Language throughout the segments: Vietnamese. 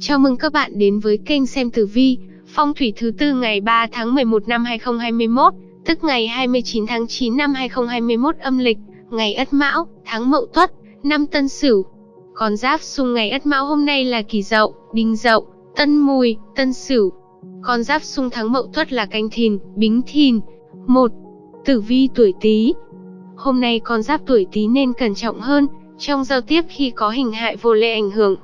Chào mừng các bạn đến với kênh xem tử vi, phong thủy thứ tư ngày 3 tháng 11 năm 2021, tức ngày 29 tháng 9 năm 2021 âm lịch, ngày Ất Mão, tháng Mậu Tuất, năm Tân Sửu. Con giáp xung ngày Ất Mão hôm nay là Kỷ Dậu, Đinh Dậu, Tân Mùi, Tân Sửu. Con giáp xung tháng Mậu Tuất là Canh Thìn, Bính Thìn. 1. Tử vi tuổi Tý. Hôm nay con giáp tuổi Tý nên cẩn trọng hơn trong giao tiếp khi có hình hại vô lệ ảnh hưởng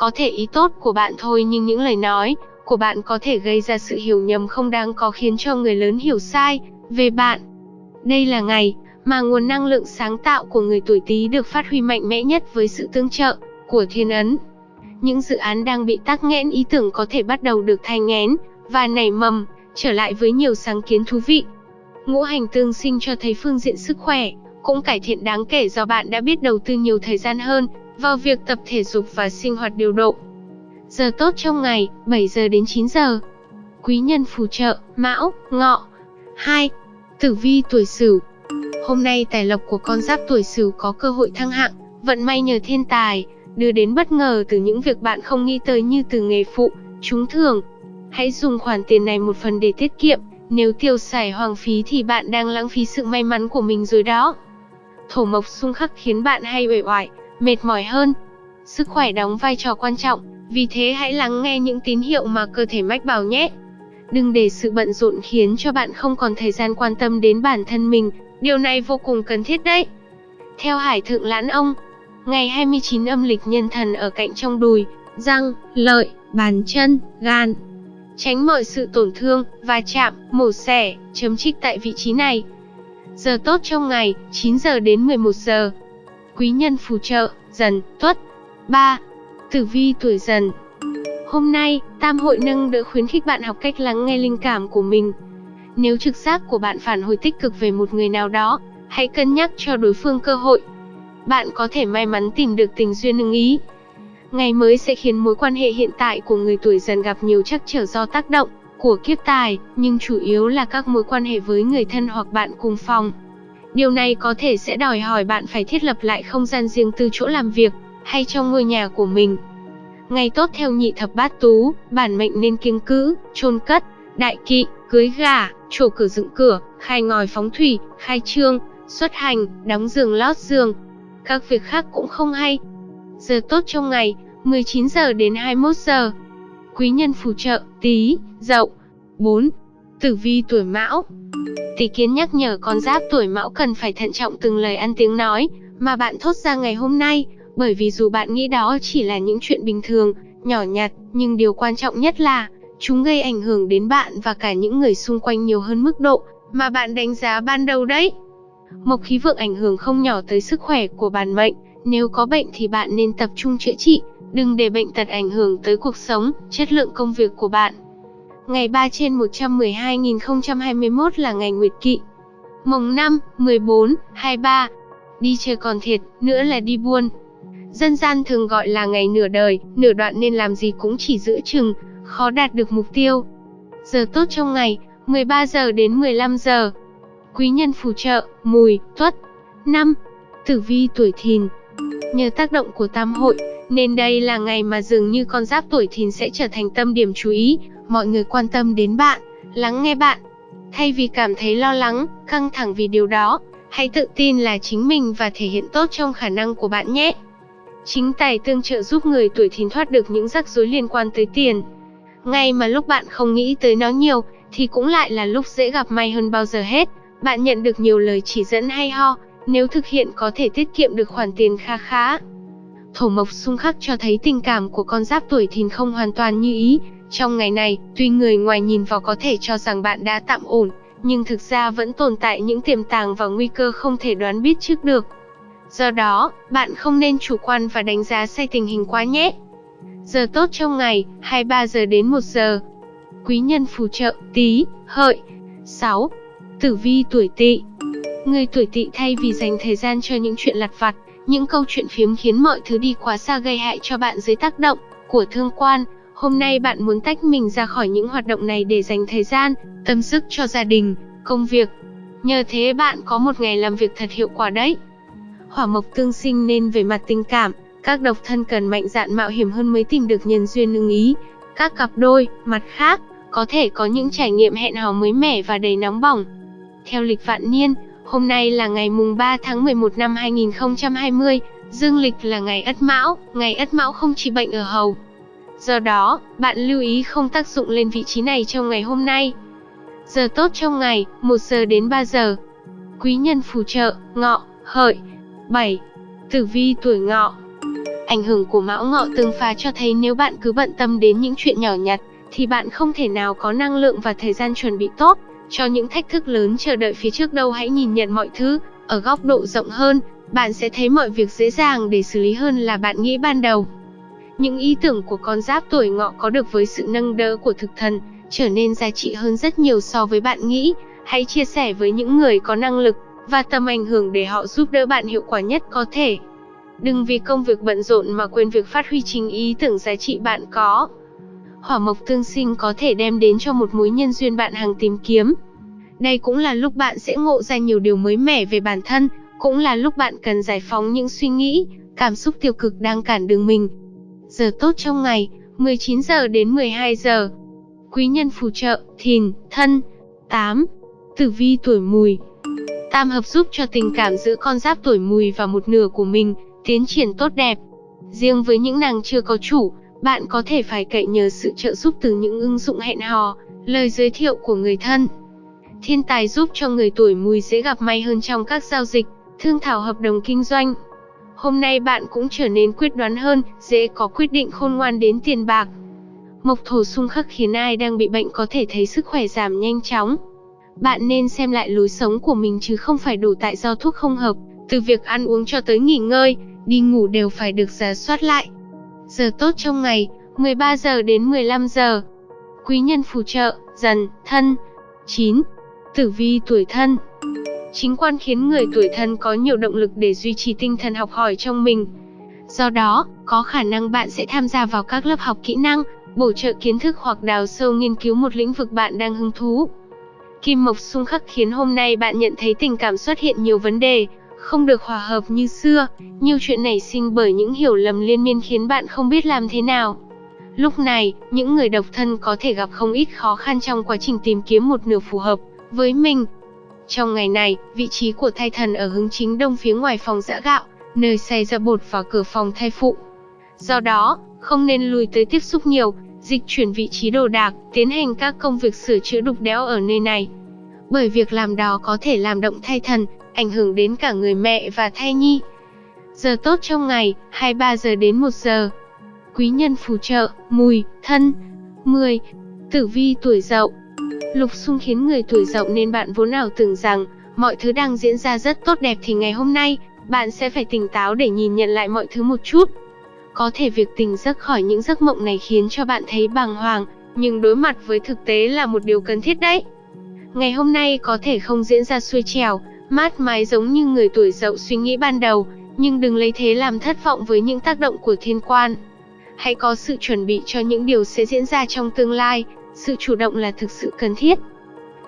có thể ý tốt của bạn thôi nhưng những lời nói của bạn có thể gây ra sự hiểu nhầm không đáng có khiến cho người lớn hiểu sai về bạn. Đây là ngày mà nguồn năng lượng sáng tạo của người tuổi Tý được phát huy mạnh mẽ nhất với sự tương trợ của thiên ấn. Những dự án đang bị tắc nghẽn ý tưởng có thể bắt đầu được thay nghén và nảy mầm, trở lại với nhiều sáng kiến thú vị. Ngũ hành tương sinh cho thấy phương diện sức khỏe cũng cải thiện đáng kể do bạn đã biết đầu tư nhiều thời gian hơn vào việc tập thể dục và sinh hoạt điều độ. Giờ tốt trong ngày, 7 giờ đến 9 giờ. Quý nhân phù trợ, Mão, Ngọ. 2. Tử vi tuổi Sửu. Hôm nay tài lộc của con giáp tuổi Sửu có cơ hội thăng hạng, vận may nhờ thiên tài, đưa đến bất ngờ từ những việc bạn không nghĩ tới như từ nghề phụ, trúng thưởng. Hãy dùng khoản tiền này một phần để tiết kiệm, nếu tiêu xài hoang phí thì bạn đang lãng phí sự may mắn của mình rồi đó. Thổ mộc xung khắc khiến bạn hay uể oải, mệt mỏi hơn. Sức khỏe đóng vai trò quan trọng, vì thế hãy lắng nghe những tín hiệu mà cơ thể mách bảo nhé. Đừng để sự bận rộn khiến cho bạn không còn thời gian quan tâm đến bản thân mình, điều này vô cùng cần thiết đấy. Theo Hải Thượng Lãn Ông, ngày 29 âm lịch nhân thần ở cạnh trong đùi, răng, lợi, bàn chân, gan. Tránh mọi sự tổn thương, va chạm, mổ xẻ, chấm trích tại vị trí này. Giờ tốt trong ngày, 9 giờ đến 11 giờ quý nhân phù trợ, dần, tuất. 3. Tử vi tuổi dần Hôm nay, Tam hội nâng đỡ khuyến khích bạn học cách lắng nghe linh cảm của mình. Nếu trực giác của bạn phản hồi tích cực về một người nào đó, hãy cân nhắc cho đối phương cơ hội. Bạn có thể may mắn tìm được tình duyên ưng ý. Ngày mới sẽ khiến mối quan hệ hiện tại của người tuổi dần gặp nhiều trắc trở do tác động của kiếp tài, nhưng chủ yếu là các mối quan hệ với người thân hoặc bạn cùng phòng. Điều này có thể sẽ đòi hỏi bạn phải thiết lập lại không gian riêng tư chỗ làm việc, hay trong ngôi nhà của mình. Ngày tốt theo nhị thập bát tú, bản mệnh nên kiêng cữ, chôn cất, đại kỵ, cưới gà, trổ cửa dựng cửa, khai ngòi phóng thủy, khai trương, xuất hành, đóng giường lót giường. Các việc khác cũng không hay. Giờ tốt trong ngày, 19 giờ đến 21 giờ. Quý nhân phù trợ, tí, dậu. 4. Tử vi tuổi mão Tỷ kiến nhắc nhở con giáp tuổi mão cần phải thận trọng từng lời ăn tiếng nói mà bạn thốt ra ngày hôm nay, bởi vì dù bạn nghĩ đó chỉ là những chuyện bình thường, nhỏ nhặt, nhưng điều quan trọng nhất là chúng gây ảnh hưởng đến bạn và cả những người xung quanh nhiều hơn mức độ mà bạn đánh giá ban đầu đấy. Mộc khí vượng ảnh hưởng không nhỏ tới sức khỏe của bản mệnh, nếu có bệnh thì bạn nên tập trung chữa trị, đừng để bệnh tật ảnh hưởng tới cuộc sống, chất lượng công việc của bạn. Ngày 3 trên 112.021 là ngày Nguyệt Kỵ. Mồng 5, 14, 23. Đi chơi còn thiệt, nữa là đi buôn. Dân gian thường gọi là ngày nửa đời, nửa đoạn nên làm gì cũng chỉ giữ chừng, khó đạt được mục tiêu. Giờ tốt trong ngày, 13 giờ đến 15 giờ. Quý nhân phù trợ, mùi, tuất. 5. Tử vi tuổi thìn. Nhờ tác động của tam hội, nên đây là ngày mà dường như con giáp tuổi thìn sẽ trở thành tâm điểm chú ý, mọi người quan tâm đến bạn, lắng nghe bạn. Thay vì cảm thấy lo lắng, căng thẳng vì điều đó, hãy tự tin là chính mình và thể hiện tốt trong khả năng của bạn nhé. Chính tài tương trợ giúp người tuổi thìn thoát được những rắc rối liên quan tới tiền. Ngay mà lúc bạn không nghĩ tới nó nhiều, thì cũng lại là lúc dễ gặp may hơn bao giờ hết. Bạn nhận được nhiều lời chỉ dẫn hay ho, nếu thực hiện có thể tiết kiệm được khoản tiền kha khá. Thổ mộc xung khắc cho thấy tình cảm của con giáp tuổi thìn không hoàn toàn như ý, trong ngày này, tuy người ngoài nhìn vào có thể cho rằng bạn đã tạm ổn, nhưng thực ra vẫn tồn tại những tiềm tàng và nguy cơ không thể đoán biết trước được. Do đó, bạn không nên chủ quan và đánh giá sai tình hình quá nhé. Giờ tốt trong ngày, 23 giờ đến 1 giờ. Quý nhân phù trợ, tí, hợi. 6. Tử vi tuổi tỵ Người tuổi tỵ thay vì dành thời gian cho những chuyện lặt vặt, những câu chuyện phiếm khiến mọi thứ đi quá xa gây hại cho bạn dưới tác động của thương quan, Hôm nay bạn muốn tách mình ra khỏi những hoạt động này để dành thời gian, tâm sức cho gia đình, công việc. Nhờ thế bạn có một ngày làm việc thật hiệu quả đấy. Hỏa mộc tương sinh nên về mặt tình cảm, Các độc thân cần mạnh dạn mạo hiểm hơn mới tìm được nhân duyên ưng ý. Các cặp đôi, mặt khác, có thể có những trải nghiệm hẹn hò mới mẻ và đầy nóng bỏng. Theo lịch vạn niên, hôm nay là ngày mùng 3 tháng 11 năm 2020, dương lịch là ngày Ất Mão, ngày Ất Mão không chỉ bệnh ở hầu. Do đó, bạn lưu ý không tác dụng lên vị trí này trong ngày hôm nay. Giờ tốt trong ngày, 1 giờ đến 3 giờ. Quý nhân phù trợ, ngọ, hợi. 7. Tử vi tuổi ngọ Ảnh hưởng của mão ngọ tương phá cho thấy nếu bạn cứ bận tâm đến những chuyện nhỏ nhặt, thì bạn không thể nào có năng lượng và thời gian chuẩn bị tốt cho những thách thức lớn chờ đợi phía trước đâu hãy nhìn nhận mọi thứ ở góc độ rộng hơn, bạn sẽ thấy mọi việc dễ dàng để xử lý hơn là bạn nghĩ ban đầu. Những ý tưởng của con giáp tuổi ngọ có được với sự nâng đỡ của thực thần, trở nên giá trị hơn rất nhiều so với bạn nghĩ. Hãy chia sẻ với những người có năng lực và tầm ảnh hưởng để họ giúp đỡ bạn hiệu quả nhất có thể. Đừng vì công việc bận rộn mà quên việc phát huy chính ý tưởng giá trị bạn có. Hỏa mộc tương sinh có thể đem đến cho một mối nhân duyên bạn hàng tìm kiếm. Đây cũng là lúc bạn sẽ ngộ ra nhiều điều mới mẻ về bản thân, cũng là lúc bạn cần giải phóng những suy nghĩ, cảm xúc tiêu cực đang cản đường mình. Giờ tốt trong ngày, 19 giờ đến 12 giờ. Quý nhân phù trợ, thìn, thân. 8. Tử vi tuổi mùi Tam hợp giúp cho tình cảm giữa con giáp tuổi mùi và một nửa của mình, tiến triển tốt đẹp. Riêng với những nàng chưa có chủ, bạn có thể phải cậy nhờ sự trợ giúp từ những ứng dụng hẹn hò, lời giới thiệu của người thân. Thiên tài giúp cho người tuổi mùi dễ gặp may hơn trong các giao dịch, thương thảo hợp đồng kinh doanh. Hôm nay bạn cũng trở nên quyết đoán hơn, dễ có quyết định khôn ngoan đến tiền bạc. Mộc thổ xung khắc khiến ai đang bị bệnh có thể thấy sức khỏe giảm nhanh chóng. Bạn nên xem lại lối sống của mình chứ không phải đổ tại do thuốc không hợp, từ việc ăn uống cho tới nghỉ ngơi, đi ngủ đều phải được giả soát lại. Giờ tốt trong ngày, 13 giờ đến 15 giờ. Quý nhân phù trợ, dần, thân. 9. Tử vi tuổi thân Chính quan khiến người tuổi thân có nhiều động lực để duy trì tinh thần học hỏi trong mình. Do đó, có khả năng bạn sẽ tham gia vào các lớp học kỹ năng, bổ trợ kiến thức hoặc đào sâu nghiên cứu một lĩnh vực bạn đang hứng thú. Kim Mộc xung khắc khiến hôm nay bạn nhận thấy tình cảm xuất hiện nhiều vấn đề, không được hòa hợp như xưa, nhiều chuyện nảy sinh bởi những hiểu lầm liên miên khiến bạn không biết làm thế nào. Lúc này, những người độc thân có thể gặp không ít khó khăn trong quá trình tìm kiếm một nửa phù hợp với mình. Trong ngày này, vị trí của thai thần ở hướng chính đông phía ngoài phòng giã gạo, nơi xay ra bột và cửa phòng thai phụ. Do đó, không nên lùi tới tiếp xúc nhiều, dịch chuyển vị trí đồ đạc, tiến hành các công việc sửa chữa đục đẽo ở nơi này. Bởi việc làm đó có thể làm động thai thần, ảnh hưởng đến cả người mẹ và thai nhi. Giờ tốt trong ngày, 23 giờ đến 1 giờ. Quý nhân phù trợ, mùi, thân. 10. Tử vi tuổi dậu Lục xung khiến người tuổi dậu nên bạn vốn nào tưởng rằng mọi thứ đang diễn ra rất tốt đẹp thì ngày hôm nay, bạn sẽ phải tỉnh táo để nhìn nhận lại mọi thứ một chút. Có thể việc tỉnh giấc khỏi những giấc mộng này khiến cho bạn thấy bàng hoàng, nhưng đối mặt với thực tế là một điều cần thiết đấy. Ngày hôm nay có thể không diễn ra xuôi trèo, mát mái giống như người tuổi dậu suy nghĩ ban đầu, nhưng đừng lấy thế làm thất vọng với những tác động của thiên quan. Hãy có sự chuẩn bị cho những điều sẽ diễn ra trong tương lai, sự chủ động là thực sự cần thiết.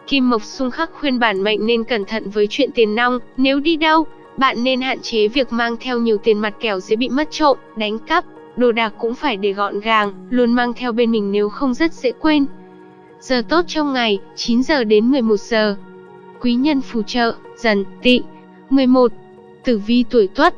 Kim Mộc xung khắc khuyên bản mệnh nên cẩn thận với chuyện tiền nong, nếu đi đâu, bạn nên hạn chế việc mang theo nhiều tiền mặt kẻo dễ bị mất trộm, đánh cắp, đồ đạc cũng phải để gọn gàng, luôn mang theo bên mình nếu không rất dễ quên. Giờ tốt trong ngày, 9 giờ đến 11 giờ. Quý nhân phù trợ, dần, tị. 11. Tử vi tuổi tuất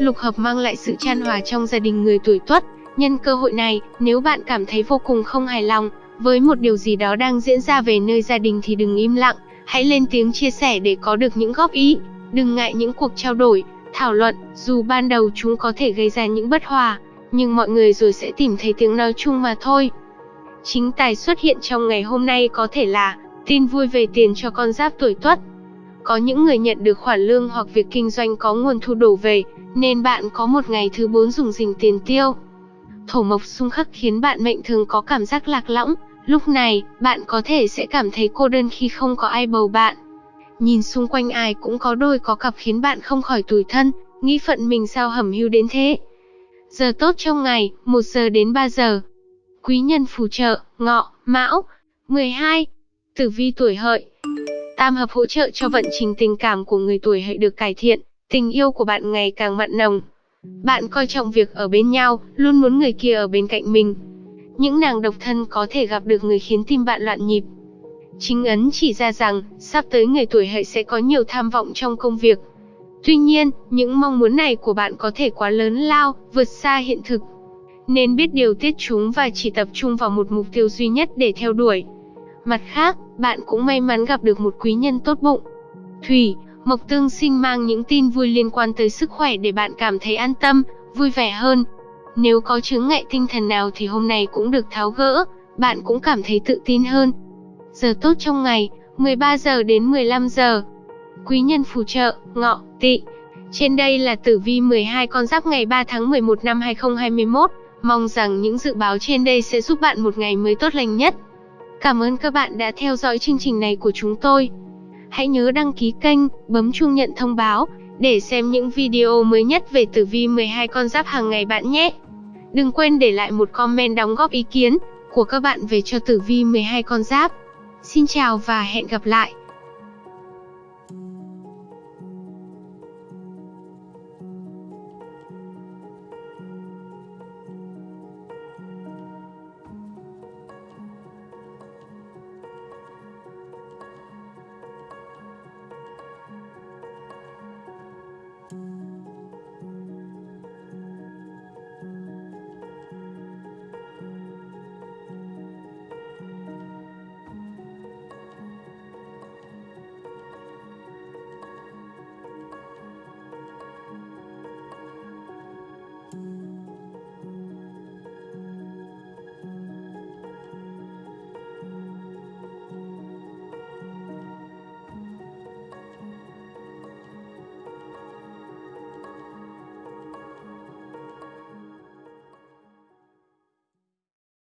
Lục hợp mang lại sự chan hòa trong gia đình người tuổi tuất. Nhân cơ hội này, nếu bạn cảm thấy vô cùng không hài lòng với một điều gì đó đang diễn ra về nơi gia đình thì đừng im lặng, hãy lên tiếng chia sẻ để có được những góp ý. Đừng ngại những cuộc trao đổi, thảo luận, dù ban đầu chúng có thể gây ra những bất hòa, nhưng mọi người rồi sẽ tìm thấy tiếng nói chung mà thôi. Chính tài xuất hiện trong ngày hôm nay có thể là tin vui về tiền cho con giáp tuổi tuất. Có những người nhận được khoản lương hoặc việc kinh doanh có nguồn thu đổ về, nên bạn có một ngày thứ bốn dùng dình tiền tiêu. Thổ mộc xung khắc khiến bạn mệnh thường có cảm giác lạc lõng, lúc này, bạn có thể sẽ cảm thấy cô đơn khi không có ai bầu bạn. Nhìn xung quanh ai cũng có đôi có cặp khiến bạn không khỏi tủi thân, nghĩ phận mình sao hẩm hưu đến thế. Giờ tốt trong ngày, 1 giờ đến 3 giờ. Quý nhân phù trợ, ngọ, mão. 12. Tử vi tuổi hợi. Tam hợp hỗ trợ cho vận trình tình cảm của người tuổi hợi được cải thiện, tình yêu của bạn ngày càng mặn nồng. Bạn coi trọng việc ở bên nhau, luôn muốn người kia ở bên cạnh mình. Những nàng độc thân có thể gặp được người khiến tim bạn loạn nhịp. Chính ấn chỉ ra rằng, sắp tới người tuổi hợi sẽ có nhiều tham vọng trong công việc. Tuy nhiên, những mong muốn này của bạn có thể quá lớn lao, vượt xa hiện thực. Nên biết điều tiết chúng và chỉ tập trung vào một mục tiêu duy nhất để theo đuổi. Mặt khác, bạn cũng may mắn gặp được một quý nhân tốt bụng. Thủy, Mộc Tương sinh mang những tin vui liên quan tới sức khỏe để bạn cảm thấy an tâm, vui vẻ hơn. Nếu có chứng ngại tinh thần nào thì hôm nay cũng được tháo gỡ, bạn cũng cảm thấy tự tin hơn. Giờ tốt trong ngày, 13 giờ đến 15 giờ. Quý nhân phù trợ, ngọ, tỵ. Trên đây là tử vi 12 con giáp ngày 3 tháng 11 năm 2021. Mong rằng những dự báo trên đây sẽ giúp bạn một ngày mới tốt lành nhất. Cảm ơn các bạn đã theo dõi chương trình này của chúng tôi. Hãy nhớ đăng ký kênh, bấm chuông nhận thông báo để xem những video mới nhất về tử vi 12 con giáp hàng ngày bạn nhé. Đừng quên để lại một comment đóng góp ý kiến của các bạn về cho tử vi 12 con giáp. Xin chào và hẹn gặp lại.